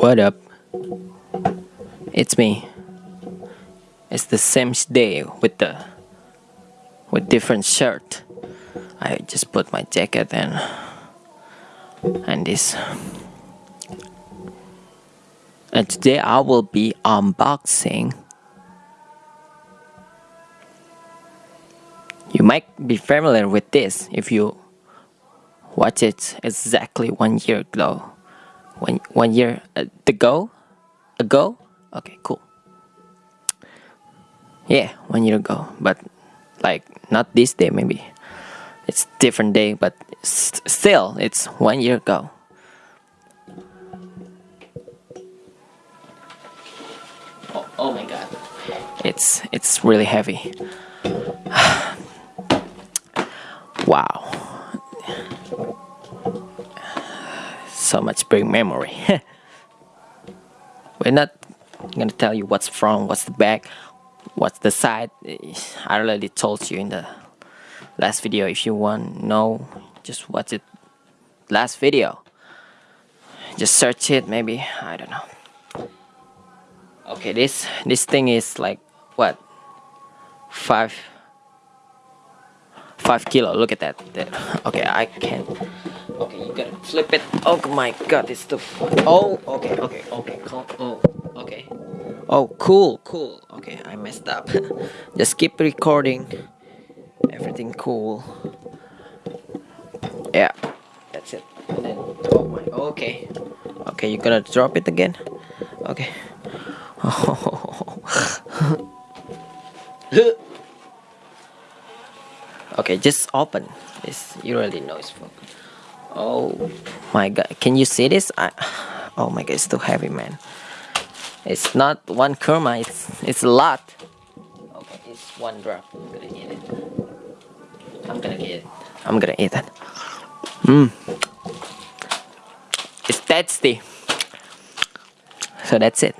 What up? It's me. It's the same day with the with different shirt. I just put my jacket and and this. And today I will be unboxing. You might be familiar with this if you watch it exactly one year ago. One one year uh, ago, ago. Okay, cool. Yeah, one year ago, but like not this day maybe. It's different day, but still, it's one year ago. Oh, oh my god, it's it's really heavy. wow. So much brain memory. We're not gonna tell you what's front, what's the back, what's the side. I already told you in the last video. If you want know, just watch it last video. Just search it, maybe I don't know. Okay, this this thing is like what five five kilo. Look at that. Okay, I can't. Okay, you gotta flip it. Oh my god, it's the. Oh, okay, okay, okay. Oh, okay. Oh, cool, cool. Okay, I messed up. Just keep recording. Everything cool. Yeah, that's it. And then, oh my. Okay. Okay, you gonna drop it again? Okay. okay, just open this. You really know it's full. Oh my god, can you see this? I, oh my god, it's too heavy, man. It's not one kurma, it's it's a lot. Okay, it's one drop. I'm gonna eat it. I'm gonna eat it. I'm gonna eat it. Mmm. It's tasty. So that's it.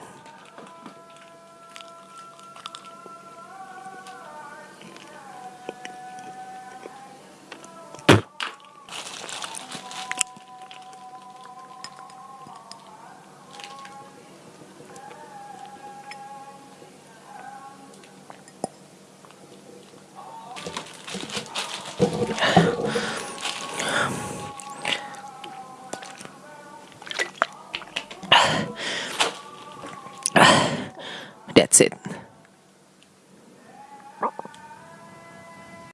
That's it.